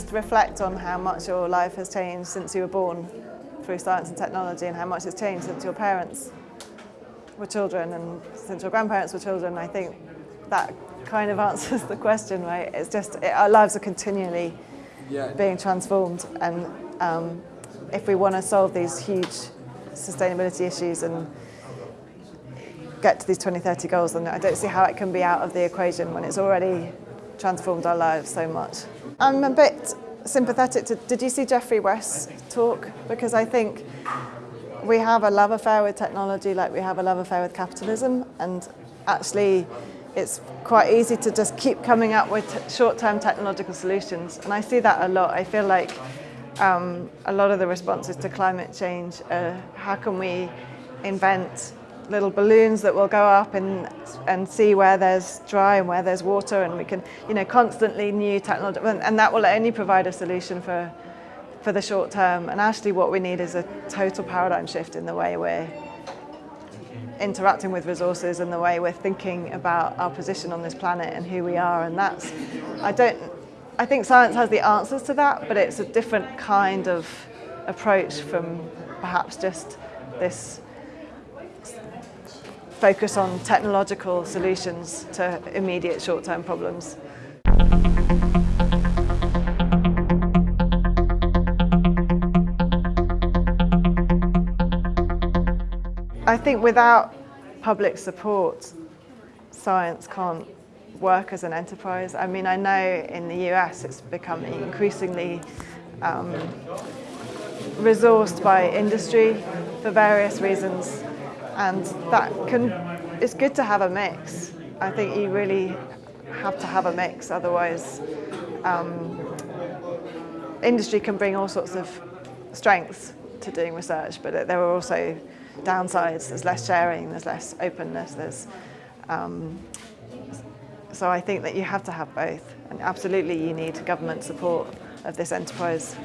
just reflect on how much your life has changed since you were born through science and technology and how much it's changed since your parents were children and since your grandparents were children, I think that kind of answers the question, right? It's just, it, our lives are continually yeah. being transformed and um, if we want to solve these huge sustainability issues and get to these 2030 goals, then I don't see how it can be out of the equation when it's already transformed our lives so much. I'm a bit sympathetic to, did you see Geoffrey West's talk? Because I think we have a love affair with technology like we have a love affair with capitalism and actually it's quite easy to just keep coming up with short-term technological solutions and I see that a lot. I feel like um, a lot of the responses to climate change, uh, how can we invent little balloons that will go up and, and see where there's dry and where there's water and we can, you know, constantly new technology, and that will only provide a solution for, for the short term. And actually what we need is a total paradigm shift in the way we're interacting with resources and the way we're thinking about our position on this planet and who we are. And that's, I don't, I think science has the answers to that, but it's a different kind of approach from perhaps just this focus on technological solutions to immediate short-term problems. I think without public support, science can't work as an enterprise. I mean, I know in the US it's becoming increasingly um, resourced by industry for various reasons and that can, it's good to have a mix. I think you really have to have a mix, otherwise um, industry can bring all sorts of strengths to doing research, but there are also downsides. There's less sharing, there's less openness, there's um, so I think that you have to have both, and absolutely you need government support of this enterprise.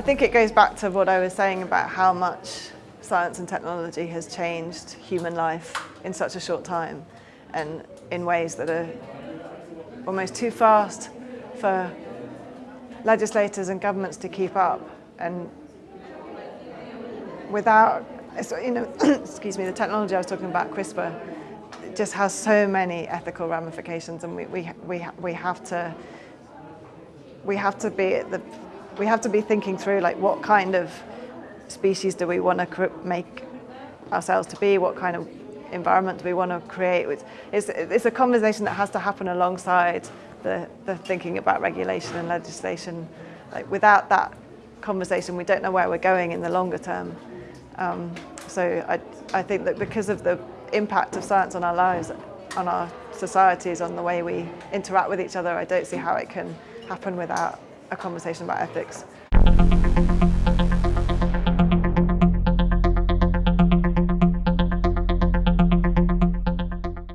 I think it goes back to what I was saying about how much science and technology has changed human life in such a short time and in ways that are almost too fast for legislators and governments to keep up. And without, you know, excuse me, the technology I was talking about, CRISPR, just has so many ethical ramifications and we, we, we, we have to we have to be at the we have to be thinking through like what kind of species do we want to make ourselves to be? What kind of environment do we want to create it's, it's a conversation that has to happen alongside the, the thinking about regulation and legislation. Like without that conversation we don't know where we're going in the longer term. Um, so I, I think that because of the impact of science on our lives, on our societies, on the way we interact with each other, I don't see how it can happen without a conversation about ethics.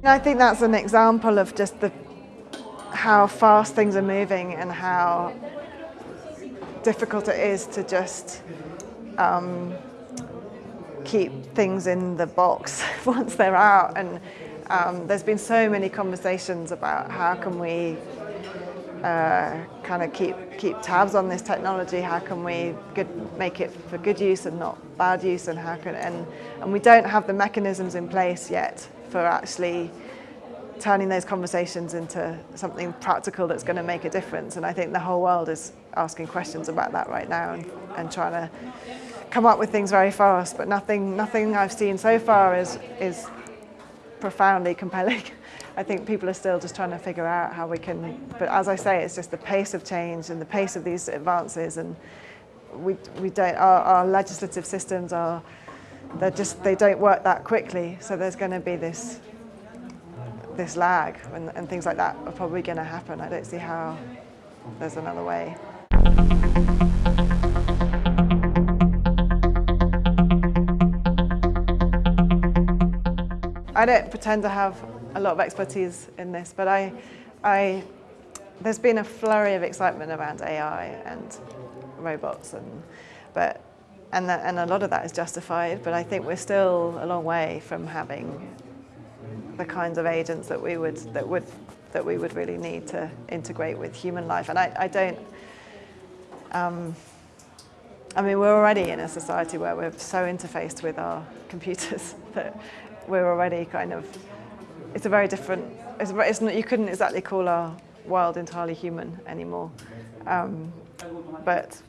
I think that's an example of just the how fast things are moving and how difficult it is to just um, keep things in the box once they're out. And um, there's been so many conversations about how can we uh, kind of keep keep tabs on this technology. How can we good, make it for good use and not bad use? And how can and and we don't have the mechanisms in place yet for actually turning those conversations into something practical that's going to make a difference. And I think the whole world is asking questions about that right now and, and trying to come up with things very fast, but nothing, nothing I've seen so far is, is profoundly compelling. I think people are still just trying to figure out how we can, but as I say, it's just the pace of change and the pace of these advances and we, we don't, our, our legislative systems are, they're just, they don't work that quickly. So there's going to be this, this lag and, and things like that are probably going to happen. I don't see how there's another way. I don't pretend to have a lot of expertise in this, but I, I, there's been a flurry of excitement around AI and robots, and but and, that, and a lot of that is justified, but I think we're still a long way from having the kinds of agents that we would that would that we would really need to integrate with human life. And I, I don't. Um, I mean, we're already in a society where we're so interfaced with our computers that we're already kind of. It's a very different. It's, it's not, you couldn't exactly call our world entirely human anymore. Um, but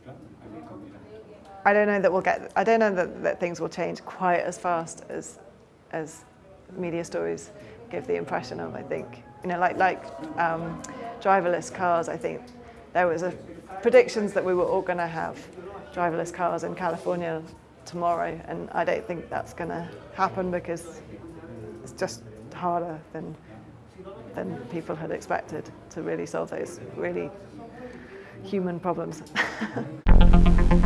I don't know that we'll get. I don't know that, that things will change quite as fast as as media stories give the impression of. I think you know, like like um, driverless cars. I think there was a predictions that we were all going to have driverless cars in California tomorrow, and I don't think that's going to happen because it's just harder than than people had expected to really solve those really human problems.